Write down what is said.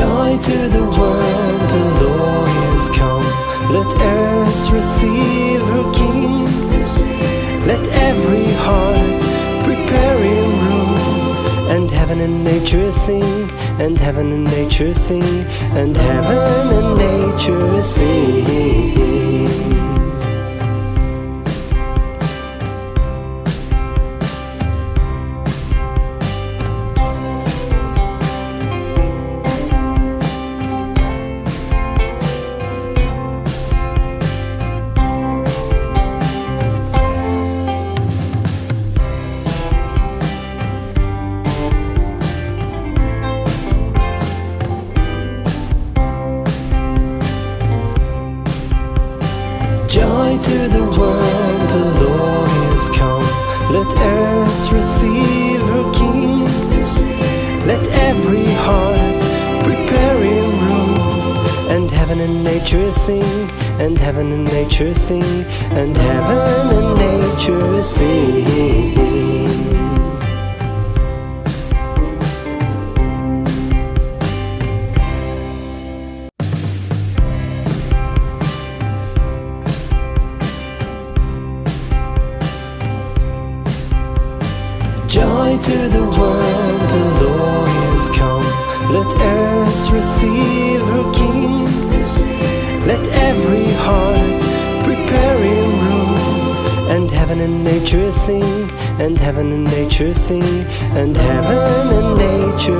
Joy to the world, the Lord is come. Let earth receive her King. Let every heart prepare in room. And heaven and nature sing, and heaven and nature sing, and heaven and nature sing. To the world, the Lord is come. Let earth receive her King. Let every heart prepare in room. And heaven and nature sing, and heaven and nature sing, and heaven and nature sing. Joy to the world, the Lord is come. Let earth receive her King. Let every heart prepare in room. And heaven and nature sing, and heaven and nature sing, and heaven and nature.